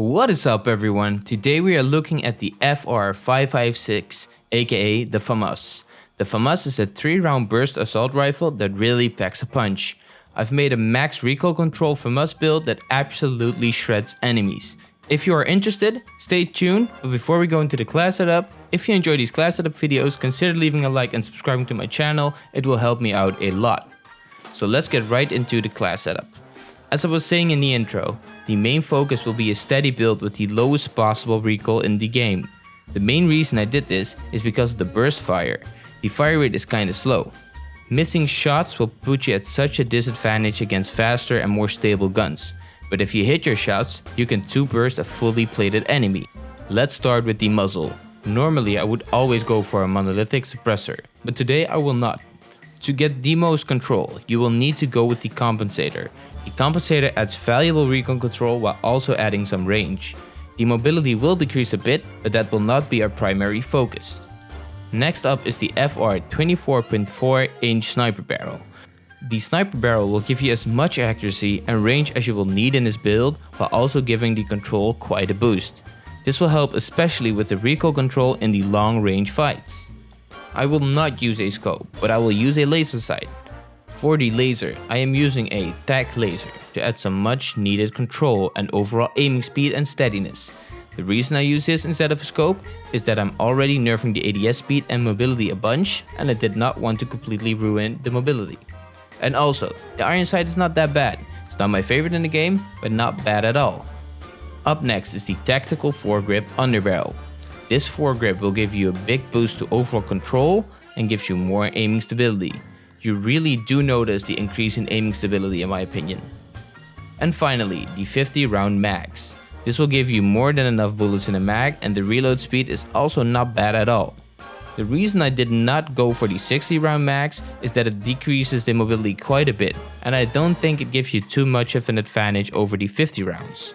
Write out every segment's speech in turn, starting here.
What is up everyone? Today we are looking at the FR556 aka the FAMAS. The FAMAS is a 3 round burst assault rifle that really packs a punch. I've made a max recoil control FAMAS build that absolutely shreds enemies. If you are interested, stay tuned, but before we go into the class setup, if you enjoy these class setup videos, consider leaving a like and subscribing to my channel, it will help me out a lot. So let's get right into the class setup. As I was saying in the intro, the main focus will be a steady build with the lowest possible recoil in the game. The main reason I did this is because of the burst fire. The fire rate is kinda slow. Missing shots will put you at such a disadvantage against faster and more stable guns. But if you hit your shots, you can 2 burst a fully plated enemy. Let's start with the muzzle. Normally I would always go for a monolithic suppressor, but today I will not. To get the most control, you will need to go with the compensator, the compensator adds valuable recoil control while also adding some range. The mobility will decrease a bit, but that will not be our primary focus. Next up is the FR 24.4 inch sniper barrel. The sniper barrel will give you as much accuracy and range as you will need in this build while also giving the control quite a boost. This will help especially with the recoil control in the long range fights. I will not use a scope, but I will use a laser sight. For the laser, I am using a TAC laser to add some much needed control and overall aiming speed and steadiness. The reason I use this instead of a scope is that I'm already nerfing the ADS speed and mobility a bunch and I did not want to completely ruin the mobility. And also, the iron sight is not that bad. It's not my favorite in the game, but not bad at all. Up next is the Tactical Foregrip Underbarrel. This foregrip will give you a big boost to overall control and gives you more aiming stability you really do notice the increase in aiming stability in my opinion. And finally, the 50 round mags. This will give you more than enough bullets in a mag and the reload speed is also not bad at all. The reason I did not go for the 60 round mags is that it decreases the mobility quite a bit and I don't think it gives you too much of an advantage over the 50 rounds.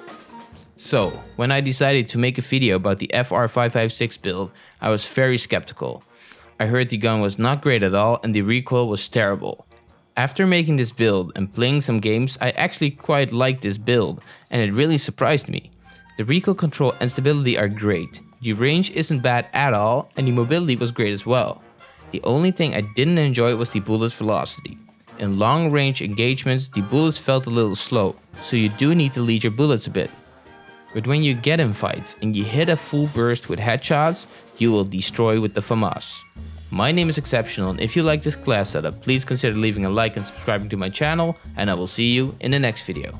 So, when I decided to make a video about the FR556 build, I was very skeptical. I heard the gun was not great at all and the recoil was terrible. After making this build and playing some games, I actually quite liked this build and it really surprised me. The recoil control and stability are great, the range isn't bad at all and the mobility was great as well. The only thing I didn't enjoy was the bullet's velocity. In long range engagements, the bullets felt a little slow, so you do need to lead your bullets a bit. But when you get in fights and you hit a full burst with headshots, you will destroy with the FAMAS. My name is Exceptional and if you like this class setup, please consider leaving a like and subscribing to my channel and I will see you in the next video.